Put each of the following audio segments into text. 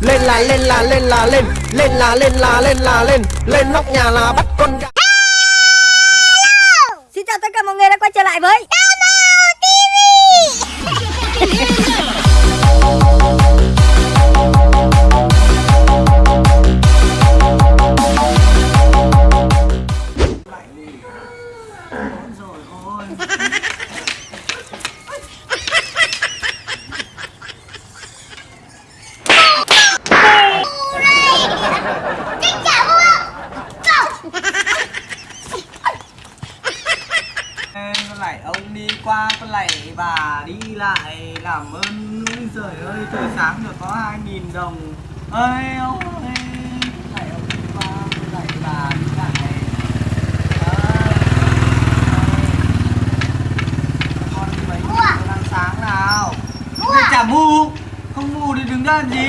lên là lên là lên là, lên. Lên là lên là lên là, lên. Lên nóc nhà là bắt con gà. Xin chào tất cả mọi người đã quay trở lại với rồi ôi dali.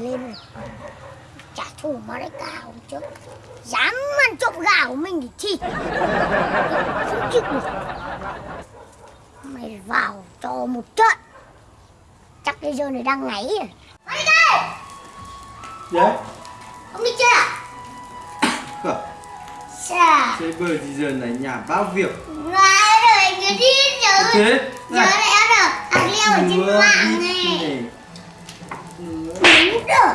Này lên rồi Trả thù mà đấy hôm trước. Dám ăn trộm gà của mình thì thịt Không chịu được. Mày vào cho một trận. Chắc bây giờ này đang ngáy rồi. Đi đây! Đấy Ông đi chưa? Khở Sao? Chơi bời gì giờ này nhà bao việc. Nói rồi cứ đi rồi Chết Giờ lại ăn được Ăn leo ở trên mạng này Đúng rồi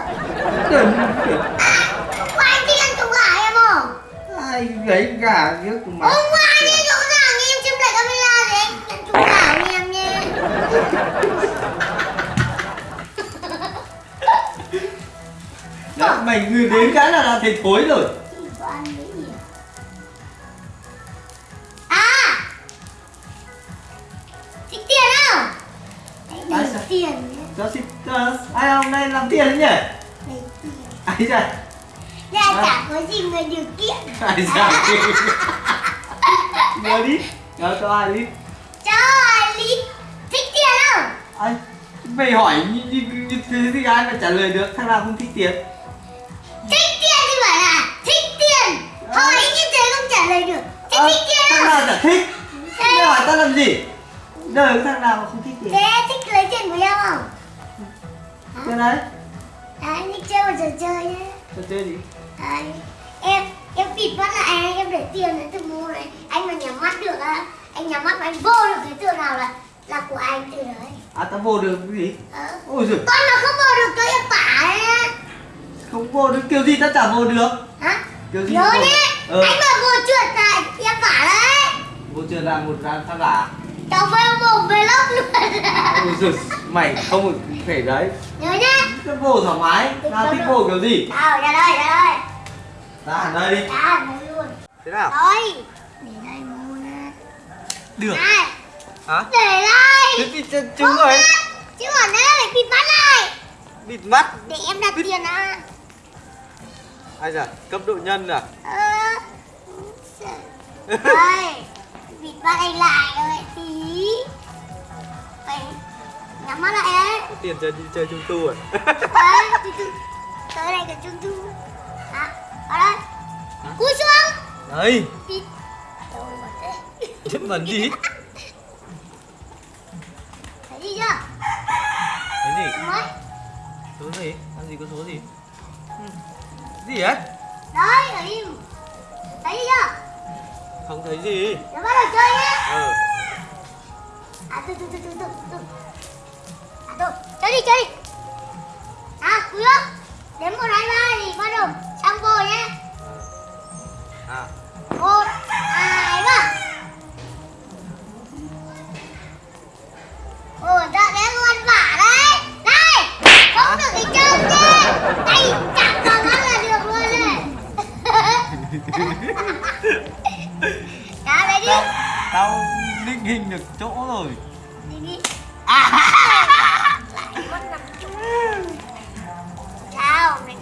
Đừng Có anh đi ăn trộm gà em không? Ai lấy gà viết mà Hôm qua anh đi gà nghe em xem lại camera để anh ăn trộm gà của em nha Đó, mày người đến cái là đã thấy thối rồi hôm nay làm tiền đấy nhỉ Ai ra Ra chả có gì người điều kiện. Ai ra Nhớ đi. Nhớ cho ai đi. Cho Lý Thích tiền không? Ai Mày hỏi như, như, như thế thì ai mà trả lời được? Thằng nào không thích tiền? Thích tiền thì bảo là thích tiền. Hỏi như thế không trả lời được. Thế Ờ, thích tiền Thằng không? nào chả thích? Thế, Mày hỏi tao làm gì? Đời thằng nào mà không thích tiền? Thế thích lấy tiền của em không? Cái đấy. Đấy, đi chơi một trò chơi nhé Trò chơi gì? Đấy, em em bịt mắt lại em để tiền đến từ mua này. Anh mà nhắm mắt được á anh nhắm mắt mà anh vô được cái tựa nào là là của anh từ đấy. À tao vô được cái gì? Ờ. Ôi giời. Con mà không vô được cho em tả ấy á. Không vô được kiểu gì tao chả vô được. Hả? Kiểu gì nhớ nhé. Ờ. anh mà vô trượt là em tả đấy. Vô chưa là một ra thằng cả cháu về lốc luôn. Ôi giời Mày không phải đấy. Nhớ nhé Tao vô thoải mái. Tao thích vô kiểu gì? Đâu ra đây ra đây. Ra hẳn đây. Đi ra đây luôn. Thế nào? Rồi để đây mua nè. Được. Này. Hả? Để đây. Thế thì ch- trứng rồi. Chứ còn đây phải bịt mắt này. Bịt mắt? Để em đặt tiền à Ai da cấp độ nhân à? Ơ Đây Bịt mắt anh lại rồi tí Phải Nhắm mắt lại Có tiền chơi chơi trung tu à? Đấy từ từ Tới đây cái chung chung Đó Vào đây. Cúi xuống. Đấy Chết bẩn gì Thấy gì chưa? Cái gì? Số gì? Làm gì có số gì? Ừ. Gì ấy Đấy ở im Thấy gì chưa? Không thấy gì. Để bắt đầu chơi nhé Ờ À từ từ từ từ từ từ. À từ Chơi đi chơi đi. À cúi xuống Đếm một hai ba thì bắt đầu sang vô nhé. À. Một định hình được chỗ rồi. Đi đi. Sao? Này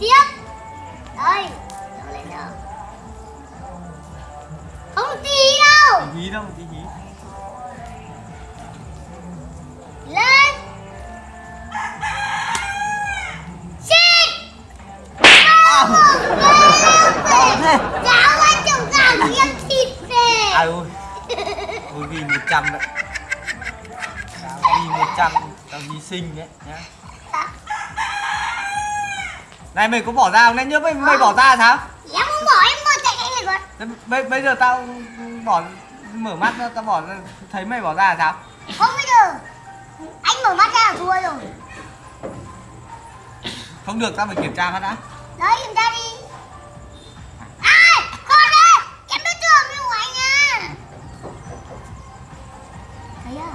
tiếp. Đây đâu lên đâu không tí đâu. Tí đâu tí hí sinh đấy nhá. Này mày có bỏ ra không? Đấy nhớ mày mày bỏ ra sao? Em không bỏ em mở chạy anh này Thế bây, bây giờ tao bỏ mở mắt ra tao bỏ ra thấy mày bỏ ra là sao? Không bây giờ anh mở mắt ra là thua rồi. Không được tao phải kiểm tra mắt đã. Đấy kiểm tra đi. Ai con ơi em đối tượng của anh à thấy à?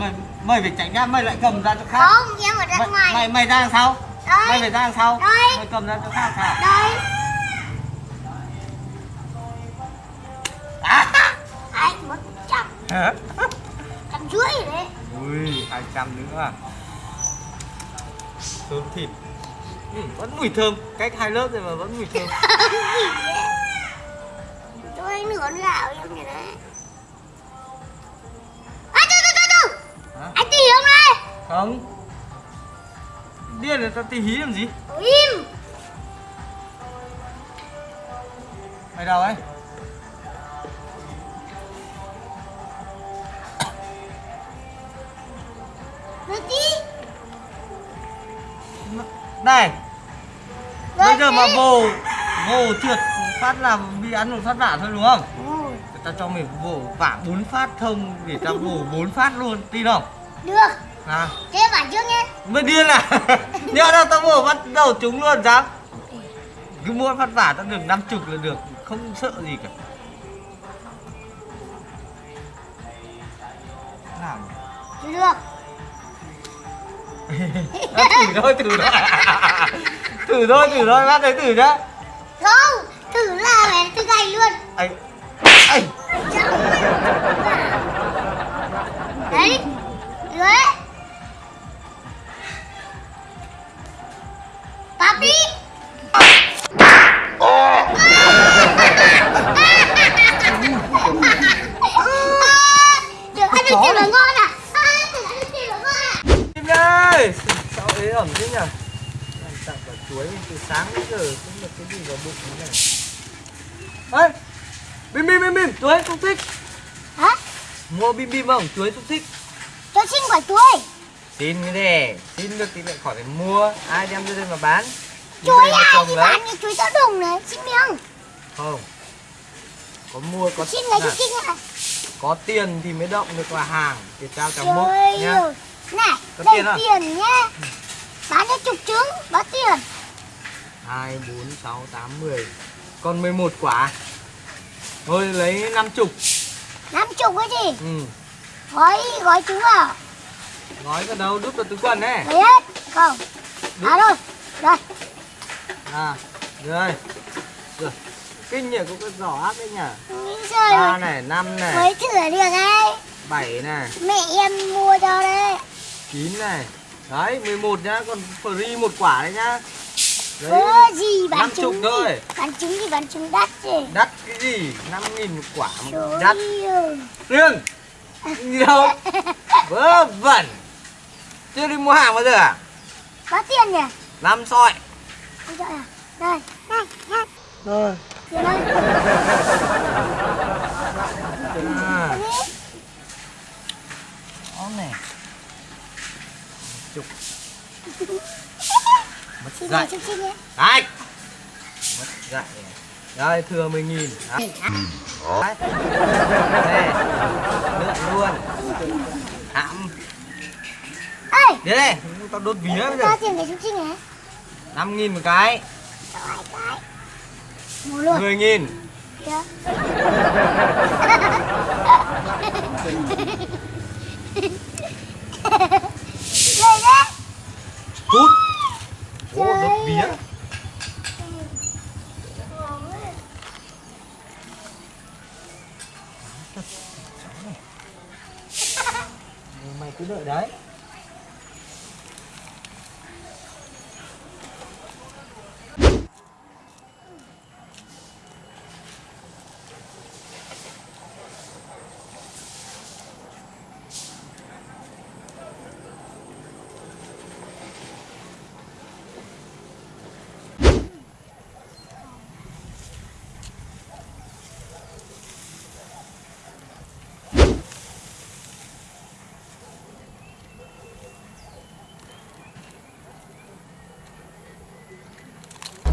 Ôi. Mày phải tránh ra mày lại cầm ra chỗ khác. Không em ở ra mày, ngoài. mày mày ra đằng sau. Đây. mày phải ra đằng sau. Đây. mày cầm ra chỗ khác sao đây. À. anh một trăm. Trăm rưỡi đấy. Ui hai trăm nữa à? Thơm thịt. Ừ, vẫn mùi thơm. Cách hai lớp rồi mà vẫn mùi thơm. Cho anh nửa gạo em này đấy không. Điên rồi tao tí hí làm gì? Im mày đâu ấy. Này. Bây giờ mà vồ vồ trượt phát là bị ăn một phát vả thôi đúng không? Ôi, tao cho mày vồ vả bốn phát thông để tao vồ bốn phát luôn tin không? Được à. Thế bảo trước nhé mày điên à? Nhớ đâu tao vồ bắt đầu chúng luôn dám. Cứ mỗi phát vả tao được năm chục là được không sợ gì cả. Làm. Được. Thử thôi thử thôi. Thử thôi thử thôi bác thấy thử nhá. Không thử là mẹ thử gầy luôn. Ấy ấy vào bụng thế này ơi bim bim bim bim chuối không thích. Hả? Mua bim bim không? Chuối không thích. Cho xin quả chuối xin cái này xin được thì lại khỏi phải mua. Ai đem ra đây mà bán? Chuối ai thì bán như chuối tao đồng này xin miếng. Không. Có mua có xin lấy cho xin à có tiền thì mới động được là hàng thì trao cho múc nhá. Này Có tiền tiền nhá. Bán cho chục trứng báo tiền hai bốn sáu tám mười. Còn 11 quả. Thôi lấy năm chục. Năm chục cái gì? Ừ. Gói gói trứng vào. Nói cái đâu? Đút vào túi quần đấy lấy hết. Không. À rồi đây. À rồi. Rồi. Kinh nhỉ có cái giỏ áp đấy nhỉ. Nghĩ rồi ba này năm này. Mới thử được đấy. Bảy này. Mẹ em mua cho đấy. Chín này. Đấy 11 nhá. Còn free một quả đấy nhá ơ gì bán năm chục trứng thôi. gì bán trứng gì? Bán trứng đắt gì? Đắt cái gì? 5 nghìn một quả mà trời đắt riêng gì đâu vớ vẩn. Chưa đi mua hàng bao giờ à? Có tiền nhỉ? Năm soi. Không cho à? Đây đây đây. Rồi. Tiền à, đó này. Chục mất dạy. đấy. Mất dạy đây thừa 10 nghìn. Đấy Đấy. đây lượn luôn. Hãm đến đây tao đốt vía bây giờ. Cho tiền để nhé 5 nghìn một cái. Mua luôn. 10 nghìn. Chưa? Đây đấy hút Ô, Trời đốt vía ơi. mày cứ đợi đấy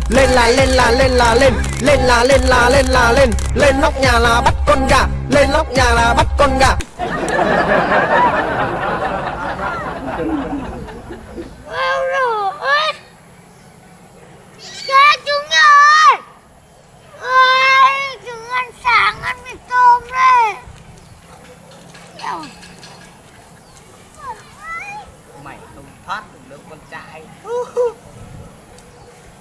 lên là lên là lên là, lên. Lên là lên là lên là, lên. Lên nóc nhà là bắt con gà. Lên nóc nhà là bắt con gà Ôi rồi Cha chúng ơi Ôi Chúng ăn sáng ăn mì tôm đây Eo. mày không thoát được đâu con trai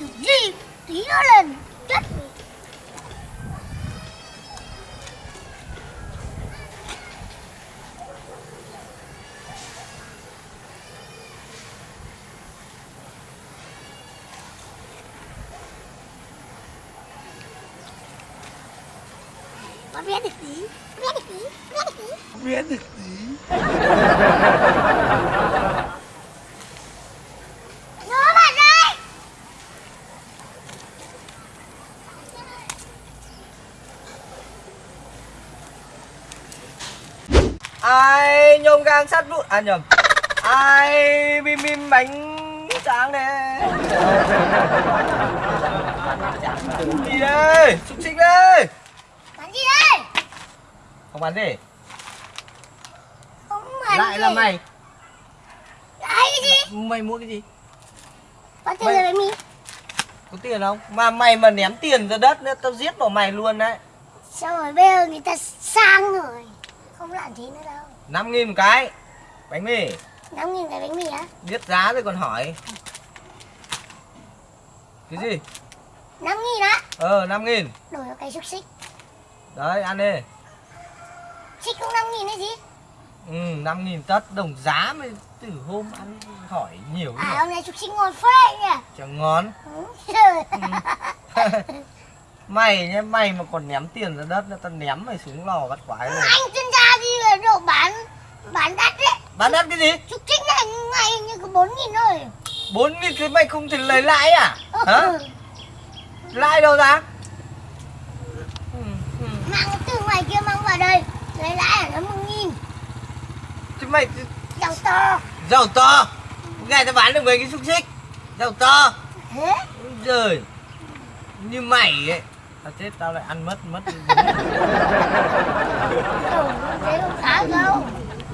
này đi gì tí nữa lên chết mẹ. Con biết được tí Biết được tí Biết được tí biết được gì Nó bạn ơi nhôm gang sắt vụn à nhầm. Ai bim bim bánh tráng đấy gì đây xúc xích đây. Bán gì đây? Không bán gì? Không bán lại gì. là mày. Lại cái gì? Mày mua cái gì? Bán tiền Mày- bánh mì có tiền không? Mà mày mà ném tiền ra đất nữa tao giết bỏ mày luôn đấy. Sao rồi bây giờ người ta sang rồi. Không làm thế nữa đâu năm nghìn một cái. Bánh mì. 5 nghìn cái bánh mì á? Biết giá rồi còn hỏi. Cái gì? 5 nghìn á? Ờ năm nghìn. Đổi vào cái xúc xích. Đấy ăn đi. Xích cũng 5 nghìn đấy gì ừ năm nghìn tất. Đồng giá mới từ hôm ăn hỏi nhiều À hôm nay xúc xích ngon phết nhỉ? Chẳng ngon. Ừ, trời. mày nhá mày mà còn ném tiền ra đất nữa tao ném mày xuống lò bắt quái luôn Anh chuyên gia đi về độ bán Bán đắt đấy. Bán đất cái gì? Xúc xích này ngày như có 4 nghìn thôi. Bốn nghìn thì mày không thể lấy lãi à? Hả? Ừ. lãi đâu ra? Ừ, ừ. Mang từ ngoài kia mang vào đây Lấy lãi ở nó 1 nghìn. Thì mày Giàu to. Giàu to. Ngày tao bán được mấy cái xúc xích. Giàu to. Thế? Giời. Như mày ấy tao chết tao lại ăn mất mất. Thế không khá đâu.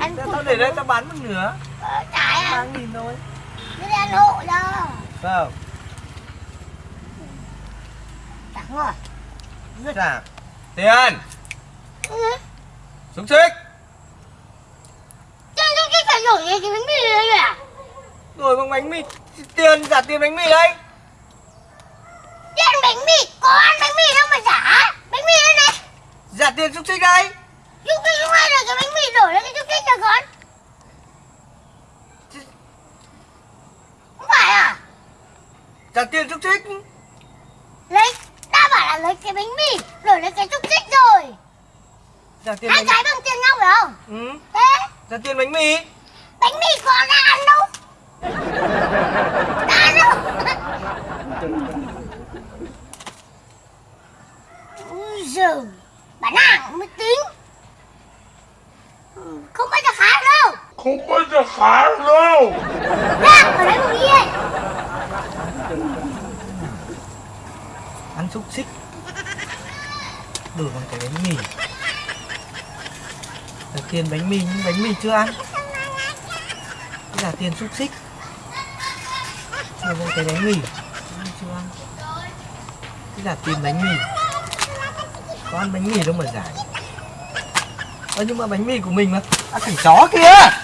Ăn tao để đây tao bán một nửa. Ờ, Trái ba à nghìn thôi. Cứ đi ăn hộ đâu. Không Chẳng ngồi trả tiền. Ừ. xúc xích. Chứ chứ cái phải đổi cái bánh mì này rồi à? Rồi bằng bánh mì. Tiền trả tiền bánh mì đây Đi ăn bánh mì Có ăn bánh mì đâu mà giả? Bánh mì đây. Này trả tiền xúc xích đây. Cái lúc này là cái bánh mì đổi lên cái chút thích cho con. Không phải à? Trả tiền xúc xích Lấy Ta bảo là lấy cái bánh mì Đổi lấy cái chút thích rồi. Trả tiền Hai bánh cái bằng tiền nhau phải không? Ừ. Thế? Trả tiền bánh mì. Bánh mì con đã ăn đâu Đã ăn đâu Ui giời Bán hàng mới tính Không bao giờ khá đâu. Không bao giờ khá đâu. Ra ở đấy một đi ấy. ăn xúc xích. Đổi bằng cái bánh mì. Là tiền bánh mì nhưng bánh mì chưa ăn. Đây là tiền xúc xích. Chưa cái bánh mì. Chưa ăn. Đây là tiền bánh mì có ăn bánh mì đâu mà giải. Ơ, nhưng mà bánh mì của mình mà À khỉ chó kìa